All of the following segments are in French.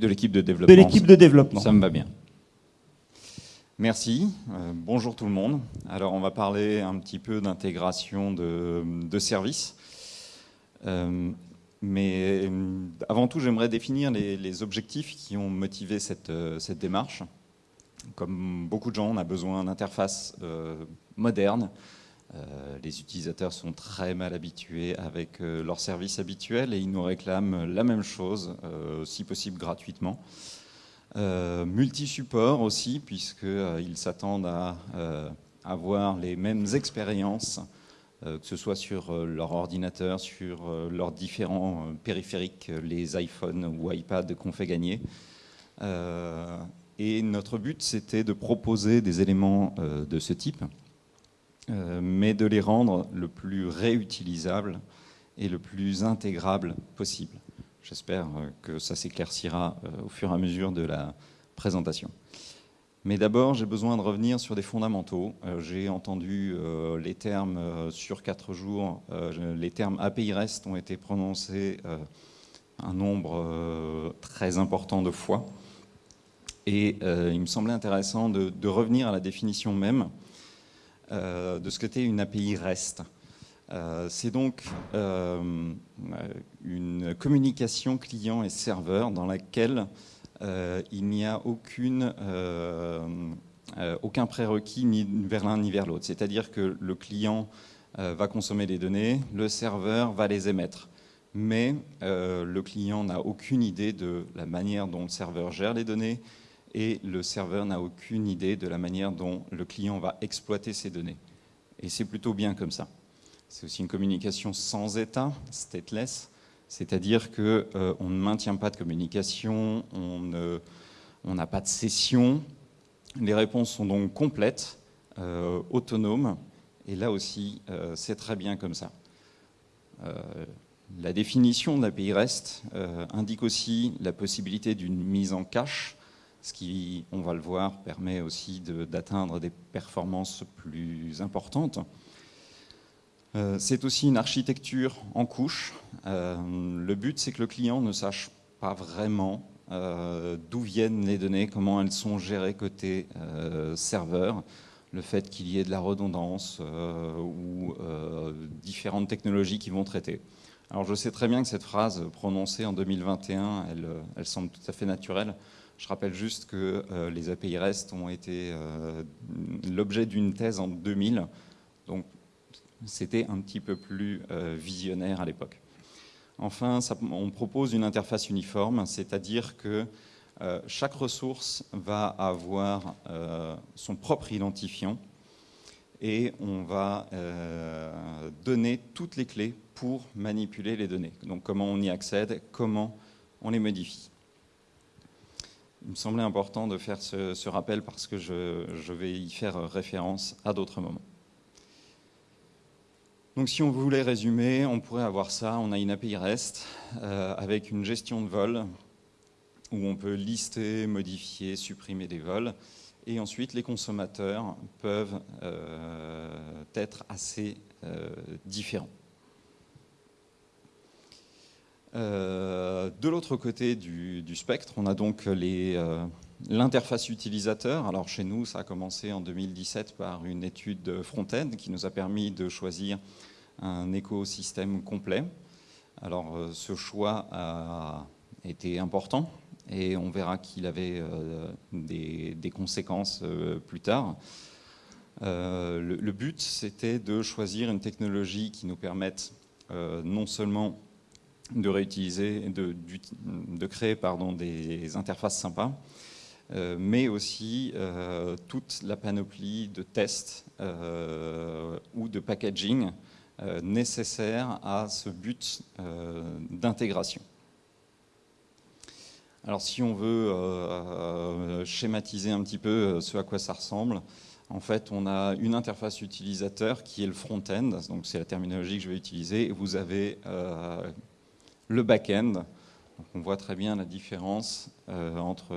de l'équipe de développement. De l'équipe de développement. Ça me va bien. Merci. Euh, bonjour tout le monde. Alors, on va parler un petit peu d'intégration de, services. Euh, mais euh, avant tout, j'aimerais définir les, objectifs qui ont motivé cette, cette, démarche. Comme beaucoup de gens, on a besoin d'interfaces modernes, euh, les utilisateurs sont très mal habitués avec euh, leurs services habituels et ils nous réclament la même chose, euh, si possible gratuitement. multi-support aussi, puisqu'ils s'attendent à avoir les mêmes expériences, que ce soit sur leur ordinateur, sur leurs différents périphériques, les iPhones ou iPad qu'on fait gagner. et notre but, c'était de proposer des éléments de ce type mais de les rendre le plus réutilisable et le plus intégrable possible. J'espère euh, que ça s'éclaircira euh, au fur et à mesure de la présentation. Mais d'abord, j'ai besoin de revenir sur des fondamentaux. J'ai entendu les termes sur quatre jours, les termes API REST ont été prononcés un nombre très important de fois. Et il me semblait intéressant de, revenir à la définition même euh, de ce qu'était une API REST. Euh, c'est donc euh, une communication client et serveur dans laquelle il n'y a aucun prérequis ni vers l'un ni vers l'autre. C'est-à-dire que le client va consommer des données, le serveur va les émettre. Mais le client n'a aucune idée de la manière dont le serveur gère les données, et le serveur n'a aucune idée de la manière dont le client va exploiter ces données. Et c'est plutôt bien comme ça. C'est aussi une communication sans état, stateless, c'est-à-dire qu'on euh, ne maintient pas de communication, on n'a pas de session. Les réponses sont donc complètes, euh, autonomes, et là aussi, euh, c'est très bien comme ça. la définition de l'API REST indique aussi la possibilité d'une mise en cache ce qui, on va le voir, permet aussi d'atteindre des performances plus importantes. Euh, c'est aussi une architecture en couche. Euh, le but, c'est que le client ne sache pas vraiment euh, d'où viennent les données, comment elles sont gérées côté serveur, le fait qu'il y ait de la redondance ou différentes technologies qui vont traiter. Alors je sais très bien que cette phrase prononcée en 2021, elle, elle semble tout à fait naturelle. Je rappelle juste que euh, les API REST ont été euh, l'objet d'une thèse en 2000, donc c'était un petit peu plus euh, visionnaire à l'époque. Enfin, on propose une interface uniforme, c'est-à-dire que chaque ressource va avoir son propre identifiant et on va donner toutes les clés pour manipuler les données. Donc comment on y accède, comment on les modifie. Il me semblait important de faire ce, rappel parce que je, vais y faire référence à d'autres moments. Donc si on voulait résumer, on pourrait avoir ça, on a une API REST euh, avec une gestion de vol où on peut lister, modifier, supprimer des vols et ensuite les consommateurs peuvent euh, être assez euh, différents. Euh, de l'autre côté du, spectre, on a donc euh, l'interface utilisateur. Alors chez nous, ça a commencé en 2017 par une étude front-end qui nous a permis de choisir un écosystème complet. Alors euh, ce choix a été important et on verra qu'il avait des, conséquences plus tard. le, but, c'était de choisir une technologie qui nous permette non seulement de réutiliser, de, créer pardon, des interfaces sympas, euh, mais aussi euh, toute la panoplie de tests euh, ou de packaging nécessaires à ce but d'intégration. Alors si on veut schématiser un petit peu ce à quoi ça ressemble, en fait, on a une interface utilisateur qui est le front-end, donc c'est la terminologie que je vais utiliser, vous avez le back-end. On voit très bien la différence euh, entre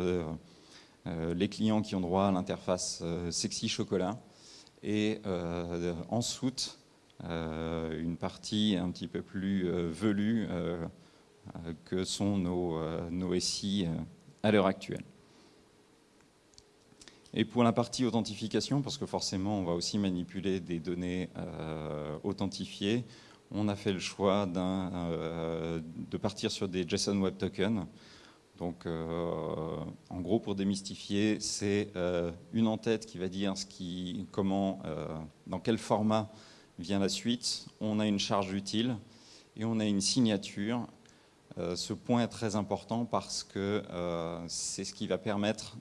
euh, les clients qui ont droit à l'interface euh, sexy chocolat et en soute une partie un petit peu plus velue que sont nos, nos SI à l'heure actuelle. Et pour la partie authentification, parce que forcément on va aussi manipuler des données euh, authentifiées, on a fait le choix euh, de partir sur des JSON Web Tokens. Donc, euh, en gros, pour démystifier, c'est une en-tête qui va dire comment, dans quel format vient la suite. On a une charge utile et on a une signature. ce point est très important parce que c'est ce qui va permettre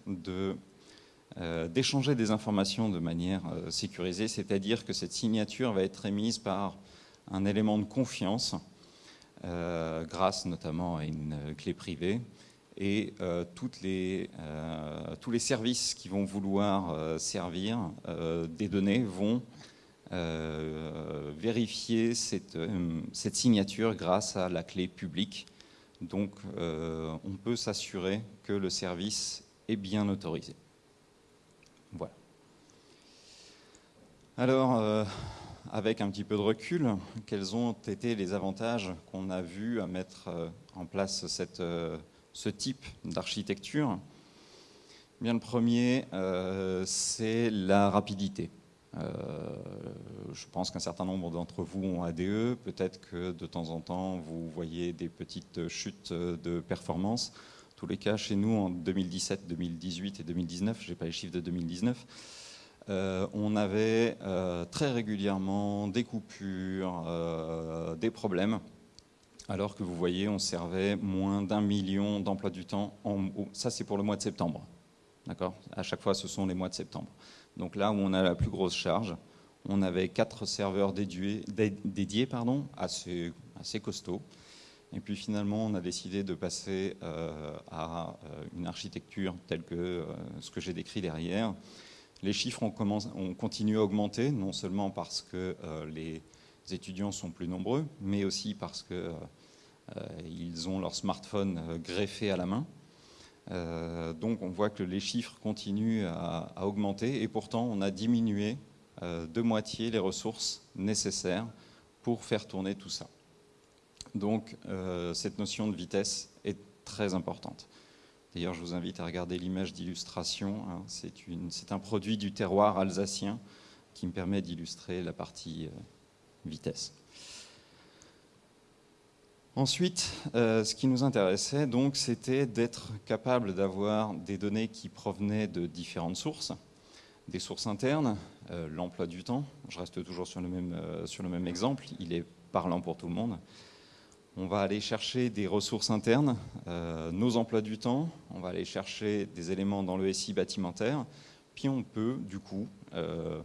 euh, d'échanger des informations de manière euh, sécurisée, c'est-à-dire que cette signature va être émise par un élément de confiance, euh, grâce notamment à une clé privée, et toutes les, tous les services qui vont vouloir servir des données vont vérifier cette, signature grâce à la clé publique. Donc on peut s'assurer que le service est bien autorisé. Voilà. Alors, euh, avec un petit peu de recul, quels ont été les avantages qu'on a vus à mettre euh, en place euh, ce type d'architecture? Bien, le premier, c'est la rapidité. je pense qu'un certain nombre d'entre vous ont ADE. Peut-être que de temps en temps, vous voyez des petites chutes de performance tous les cas, chez nous, en 2017, 2018 et 2019, je n'ai pas les chiffres de 2019, euh, on avait euh, très régulièrement des coupures, euh, des problèmes, alors que vous voyez, on servait moins d'un million d'emplois du temps. En, ça, c'est pour le mois de septembre. D'accord? À chaque fois, ce sont les mois de septembre. Donc là où on a la plus grosse charge, on avait quatre serveurs dédiés, pardon, assez, assez costauds. Et puis finalement, on a décidé de passer à une architecture telle que ce que j'ai décrit derrière. Les chiffres ont, ont, continué à augmenter, non seulement parce que les étudiants sont plus nombreux, mais aussi parce qu'ils ont leur smartphone greffé à la main. donc on voit que les chiffres continuent à, augmenter et pourtant on a diminué de moitié les ressources nécessaires pour faire tourner tout ça. Donc euh, cette notion de vitesse est très importante. D'ailleurs, je vous invite à regarder l'image d'illustration. Hein. C'est un produit du terroir alsacien qui me permet d'illustrer la partie euh, vitesse. Ensuite, euh, ce qui nous intéressait, donc, c'était d'être capable d'avoir des données qui provenaient de différentes sources, des sources internes, l'emploi du temps. Je reste toujours sur le même exemple. Il est parlant pour tout le monde on va aller chercher des ressources internes, euh, nos emplois du temps, on va aller chercher des éléments dans le SI bâtimentaire, puis on peut du coup euh,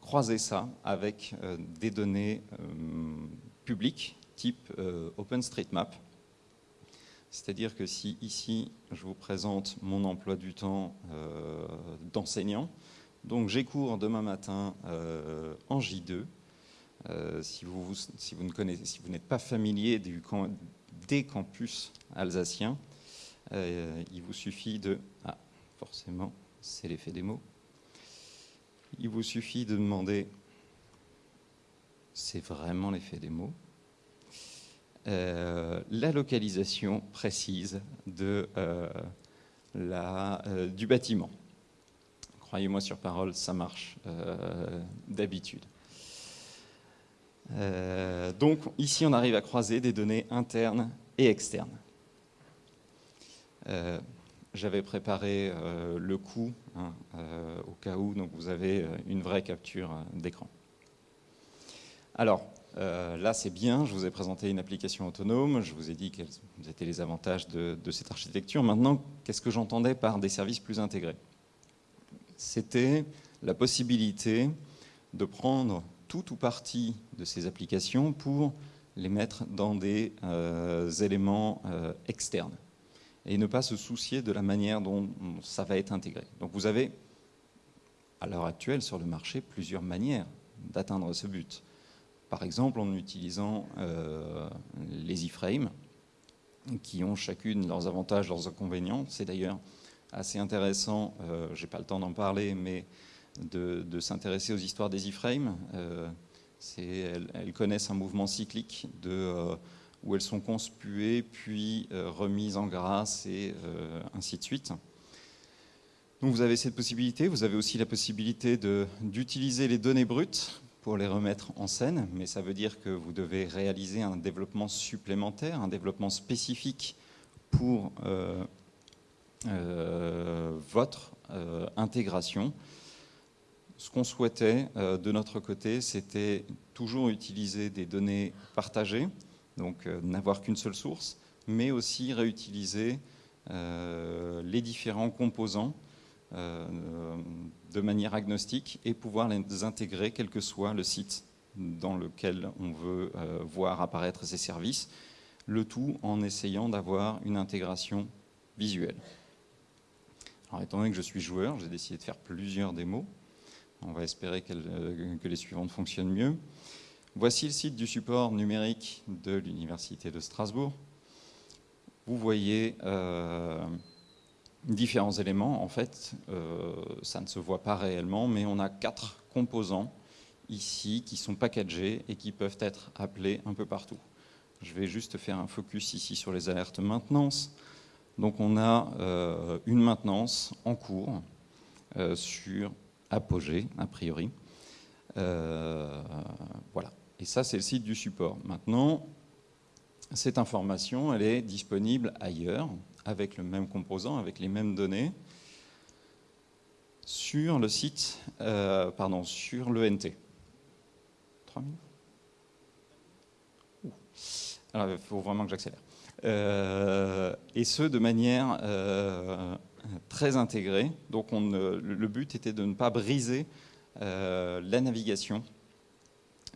croiser ça avec euh, des données publiques type OpenStreetMap. C'est-à-dire que si ici je vous présente mon emploi du temps d'enseignant, donc j'ai cours demain matin en J2, euh, si, vous, si, vous, n'êtes pas familier des campus alsaciens, euh, il vous suffit de... Ah, forcément, c'est l'effet. Il vous suffit de demander... C'est vraiment l'effet des mots. Euh, la localisation précise du bâtiment. Croyez-moi sur parole, ça marche d'habitude. Euh, donc ici, on arrive à croiser des données internes et externes. Euh, j'avais préparé euh, le coup hein, au cas où, donc vous avez une vraie capture d'écran. Alors, là, c'est bien, je vous ai présenté une application autonome, je vous ai dit quels étaient les avantages de cette architecture. Maintenant, qu'est-ce que j'entendais par des services plus intégrés? C'était la possibilité de prendre tout ou partie de ces applications pour les mettre dans des euh, éléments euh, externes et ne pas se soucier de la manière dont ça va être intégré. Donc vous avez, à l'heure actuelle, sur le marché, plusieurs manières d'atteindre ce but. Par exemple, en utilisant euh, les iframes, qui ont chacune leurs avantages, leurs inconvénients. C'est d'ailleurs assez intéressant, je n'ai pas le temps d'en parler, mais de, s'intéresser aux histoires des iframes. Euh, elles, connaissent un mouvement cyclique euh, où elles sont conspuées, puis remises en grâce et ainsi de suite. Donc vous avez cette possibilité. Vous avez aussi la possibilité d'utiliser les données brutes pour les remettre en scène, mais ça veut dire que vous devez réaliser un développement supplémentaire, un développement spécifique pour euh, euh, votre euh, intégration. Ce qu'on souhaitait de notre côté, c'était toujours utiliser des données partagées, donc n'avoir qu'une seule source, mais aussi réutiliser les différents composants euh, de manière agnostique et pouvoir les intégrer quel que soit le site dans lequel on veut euh, voir apparaître ces services, le tout en essayant d'avoir une intégration visuelle. Alors, étant donné que je suis joueur, j'ai décidé de faire plusieurs démos. On va espérer euh, que les suivantes fonctionnent mieux. Voici le site du support numérique de l'Université de Strasbourg. Vous voyez différents éléments. En fait, euh, ça ne se voit pas réellement, mais on a quatre composants ici qui sont packagés et qui peuvent être appelés un peu partout. Je vais juste faire un focus ici sur les alertes maintenance. Donc on a euh, une maintenance en cours euh, sur Apogée, a priori. voilà. Et ça, c'est le site du support. Maintenant, cette information, elle est disponible ailleurs, avec le même composant, avec les mêmes données, sur le site, euh, pardon, sur l'ENT. Alors, il faut vraiment que j'accélère. Euh, et ce, de manière euh, très intégrée. Donc, on, le but était de ne pas briser la navigation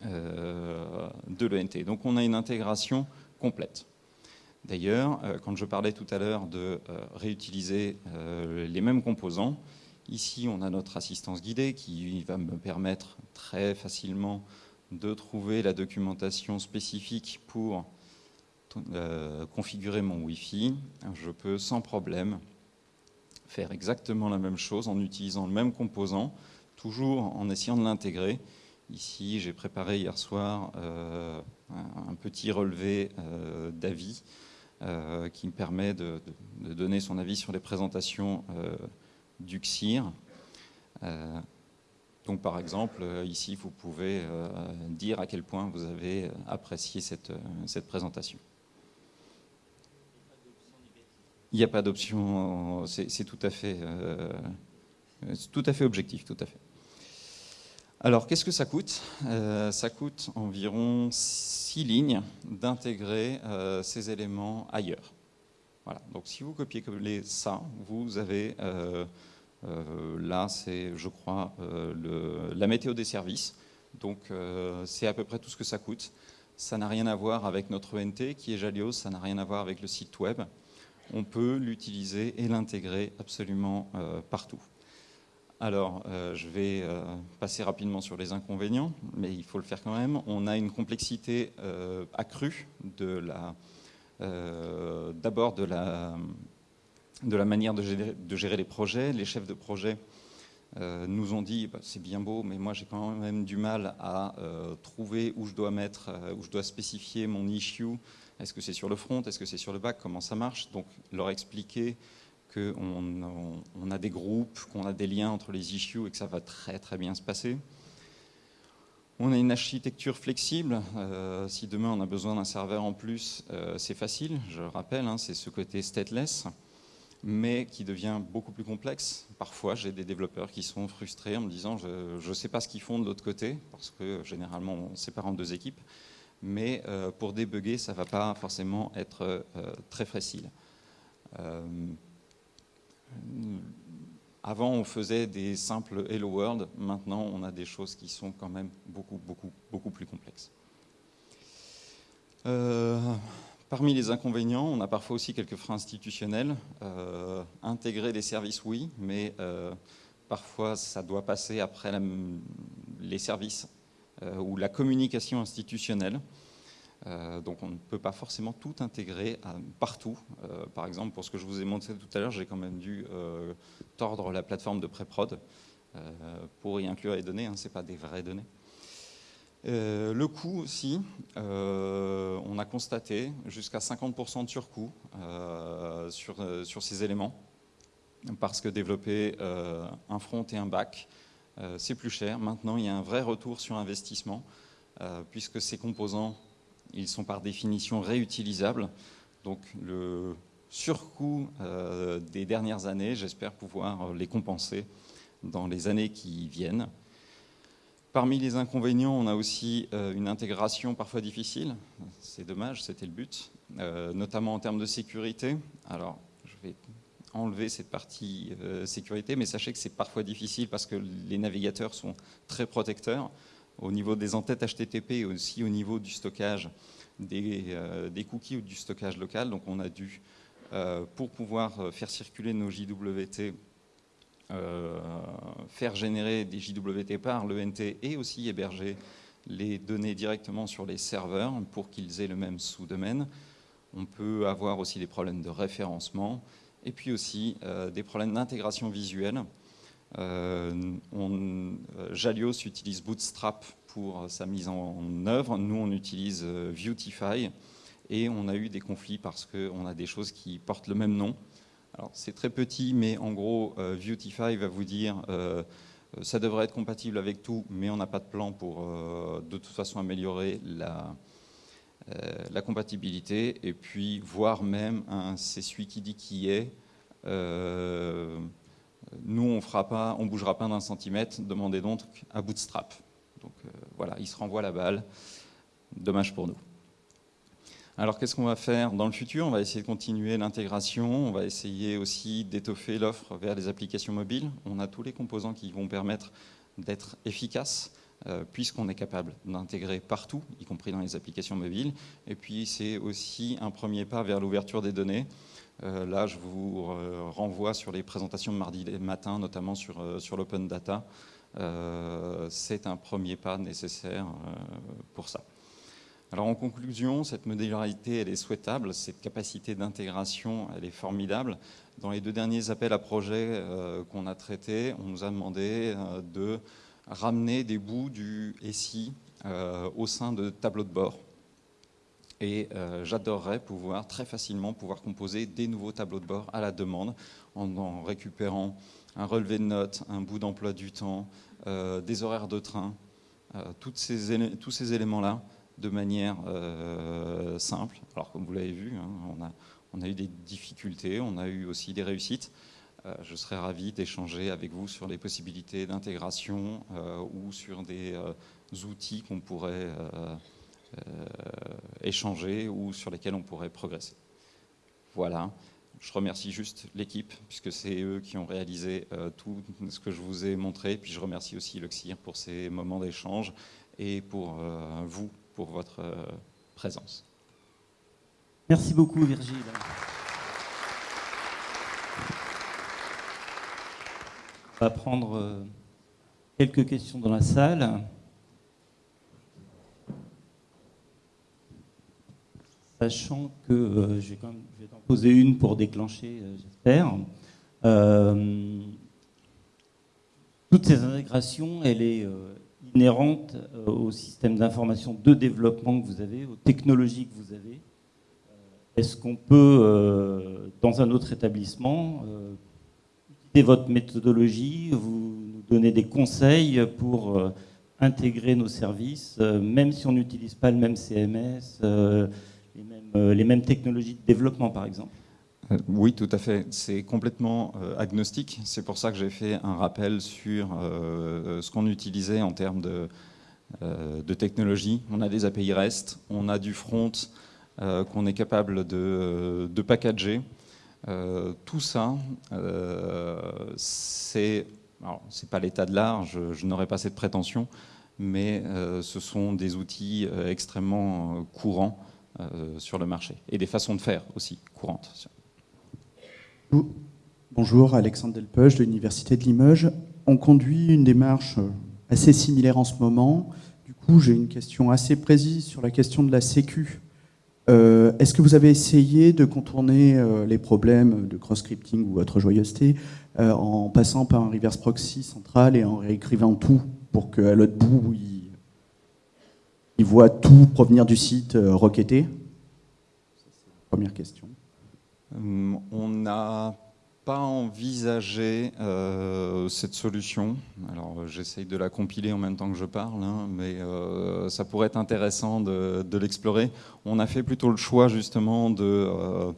de l'ENT. Donc, on a une intégration complète. D'ailleurs, euh, quand je parlais tout à l'heure de euh, réutiliser euh, les mêmes composants, ici on a notre assistance guidée qui va me permettre très facilement de trouver la documentation spécifique pour configurer mon Wi-Fi. Je peux sans problème faire exactement la même chose en utilisant le même composant, toujours en essayant de l'intégrer. Ici, j'ai préparé hier soir un petit relevé d'avis euh, qui me permet de, donner son avis sur les présentations euh, du XIR. Euh, donc par exemple, ici, vous pouvez dire à quel point vous avez apprécié cette, cette présentation. Il n'y a pas d'option, c'est tout, à fait, tout à fait objectif, tout à fait. Alors, qu'est-ce que ça coûte? Euh, Ça coûte environ 6 lignes d'intégrer euh, ces éléments ailleurs. Voilà. Donc, si vous copiez-collez ça, vous avez euh, là, c'est, je crois, la météo des services. Donc, c'est à peu près tout ce que ça coûte. Ça n'a rien à voir avec notre ENT qui est Jalios, ça n'a rien à voir avec le site web. On peut l'utiliser et l'intégrer absolument partout. Alors, euh, je vais euh, passer rapidement sur les inconvénients, mais il faut le faire quand même. On a une complexité euh, accrue de d'abord de la, de la manière de gérer, les projets. Les chefs de projet nous ont dit bah, c'est bien beau, mais moi j'ai quand même du mal à trouver où je dois mettre, où je dois spécifier mon issue. Est-ce que c'est sur le front? Est-ce que c'est sur le back? Comment ça marche? Donc, leur expliquer qu'on on a des groupes, qu'on a des liens entre les issues et que ça va très très bien se passer. On a une architecture flexible. Euh, si demain on a besoin d'un serveur en plus, euh, c'est facile. Je rappelle, hein, c'est ce côté stateless, mais qui devient beaucoup plus complexe. Parfois, j'ai des développeurs qui sont frustrés en me disant je ne sais pas ce qu'ils font de l'autre côté, parce que généralement on sépare en deux équipes. Mais euh, pour débugger, ça ne va pas forcément être très facile. Avant, on faisait des simples Hello World. Maintenant, on a des choses qui sont quand même beaucoup, beaucoup, beaucoup plus complexes. Euh, parmi les inconvénients, on a parfois aussi quelques freins institutionnels. Euh, intégrer des services, oui, mais euh, parfois, ça doit passer après les services ou la communication institutionnelle. Euh, donc on ne peut pas forcément tout intégrer partout. Euh, par exemple, pour ce que je vous ai montré tout à l'heure, j'ai quand même dû euh, tordre la plateforme de pré-prod pour y inclure les données, hein, ce n'est pas des vraies données. le coût aussi, on a constaté jusqu'à 50% de surcoût sur, sur ces éléments, parce que développer un front et un back, c'est plus cher. Maintenant, il y a un vrai retour sur investissement, puisque ces composants, ils sont par définition réutilisables. Donc le surcoût euh, des dernières années, j'espère pouvoir les compenser dans les années qui viennent. Parmi les inconvénients, on a aussi euh, une intégration parfois difficile. C'est dommage, c'était le but, euh, notamment en termes de sécurité. Alors, je vais enlever cette partie sécurité, mais sachez que c'est parfois difficile parce que les navigateurs sont très protecteurs au niveau des entêtes HTTP et aussi au niveau du stockage euh, des, cookies ou du stockage local. Donc on a dû, euh, pour pouvoir euh, faire circuler nos JWT, faire générer des JWT par l'ENT et aussi héberger les données directement sur les serveurs pour qu'ils aient le même sous-domaine. On peut avoir aussi des problèmes de référencement et puis aussi des problèmes d'intégration visuelle. Jalios utilise Bootstrap pour sa mise en œuvre. Nous, on utilise euh, Viewtify et on a eu des conflits parce qu'on a des choses qui portent le même nom. Alors, c'est très petit, mais en gros, euh, Viewtify va vous dire euh, ça devrait être compatible avec tout, mais on n'a pas de plan pour de toute façon améliorer la, la compatibilité. Et puis, voire même, c'est celui qui dit qui est. nous, on fera pas, on bougera pas d'un centimètre. Demandez donc à Bootstrap. Donc euh, voilà, il se renvoie la balle. Dommage pour nous. Alors qu'est-ce qu'on va faire dans le futur? On va essayer de continuer l'intégration, on va essayer aussi d'étoffer l'offre vers les applications mobiles. On a tous les composants qui vont permettre d'être efficaces, euh, puisqu'on est capable d'intégrer partout, y compris dans les applications mobiles. Et puis c'est aussi un premier pas vers l'ouverture des données. Euh, là, je vous renvoie sur les présentations de mardi matin, notamment sur, sur l'open data. Euh, c'est un premier pas nécessaire euh, pour ça. Alors en conclusion, cette modularité, elle est souhaitable, cette capacité d'intégration, elle est formidable. Dans les deux derniers appels à projets euh, qu'on a traités, on nous a demandé de ramener des bouts du SI au sein de tableaux de bord. Et j'adorerais pouvoir très facilement pouvoir composer des nouveaux tableaux de bord à la demande en récupérant un relevé de notes, un bout d'emploi du temps, euh, des horaires de train, euh, tous ces éléments-là de manière euh, simple. Alors comme vous l'avez vu, hein, on, a, eu des difficultés, on a eu aussi des réussites. Je serais ravi d'échanger avec vous sur les possibilités d'intégration ou sur des outils qu'on pourrait échanger ou sur lesquels on pourrait progresser. Voilà. Je remercie juste l'équipe, puisque c'est eux qui ont réalisé euh, tout ce que je vous ai montré. Puis je remercie aussi le CIR pour ces moments d'échange et pour euh, vous, pour votre euh, présence. Merci beaucoup Virgile. Va prendre quelques questions dans la salle. Sachant que j'ai quand même poser une pour déclencher, euh, j'espère. Euh, toutes ces intégrations, elle est euh, inhérente au système d'information de développement que vous avez, aux technologies que vous avez. Est-ce qu'on peut, dans un autre établissement, votre méthodologie, vous nous donner des conseils pour intégrer nos services, même si on n'utilise pas le même CMS euh, les mêmes technologies de développement, par exemple euh, oui, tout à fait. C'est complètement euh, agnostique. C'est pour ça que j'ai fait un rappel sur ce qu'on utilisait en termes de, de, technologie. On a des API REST, on a du front qu'on est capable de packager. Tout ça, c'est c'est pas l'état de l'art, je, je n'aurais pas cette prétention, mais ce sont des outils extrêmement courants euh, sur le marché et des façons de faire aussi courantes. Bonjour, Alexandre Delpeuge de l'Université de Limoges. On conduit une démarche assez similaire en ce moment. Du coup, j'ai une question assez précise sur la question de la Sécu. Euh, est-ce que vous avez essayé de contourner euh, les problèmes de cross-scripting ou autre joyeuseté en passant par un reverse proxy central et en réécrivant tout pour qu'à l'autre bout, il voit tout provenir du site requêté? Première question. On n'a pas envisagé euh, cette solution. Alors j'essaye de la compiler en même temps que je parle, hein, mais euh, ça pourrait être intéressant de, l'explorer. On a fait plutôt le choix justement de euh,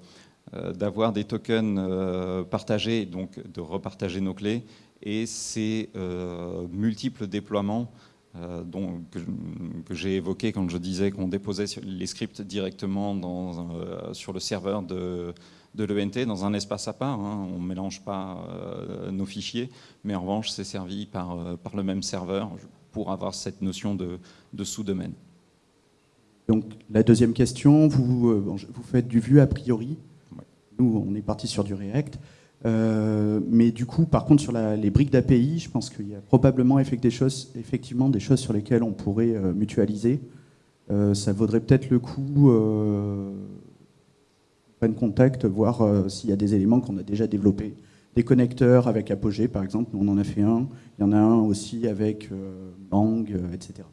d'avoir des tokens partagés, donc de repartager nos clés, et ces multiples déploiements dont, que, j'ai évoqué quand je disais qu'on déposait les scripts directement sur le serveur de de l'ENT dans un espace à part. Hein. On ne mélange pas euh, nos fichiers, mais en revanche, c'est servi par, euh, par le même serveur pour avoir cette notion de, sous-domaine. Donc la deuxième question, vous, euh, vous faites du Vue a priori. Nous, on est parti sur du React. mais du coup, par contre, sur les briques d'API, je pense qu'il y a probablement des choses, effectivement des choses sur lesquelles on pourrait mutualiser. ça vaudrait peut-être le coup contact, voir euh, s'il y a des éléments qu'on a déjà développés. Des connecteurs avec Apogee, par exemple, on en a fait un. Il y en a un aussi avec euh, Bang, euh, etc.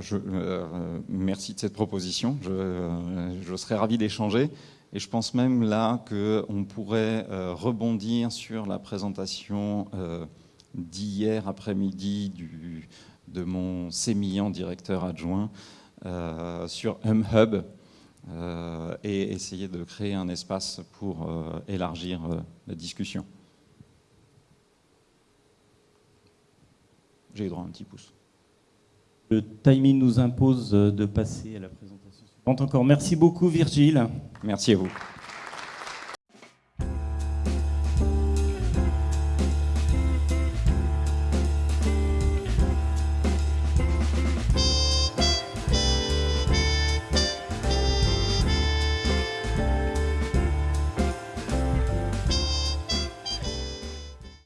Je, merci de cette proposition. Je, serais ravi d'échanger. Et je pense même là qu'on pourrait rebondir sur la présentation d'hier après-midi de mon sémillant directeur adjoint sur HumHub, et essayer de créer un espace pour euh, élargir euh, la discussion. J'ai eu droit à un petit pouce. Le timing nous impose de passer à la présentation suivante. Encore merci beaucoup Virgile. Merci à vous.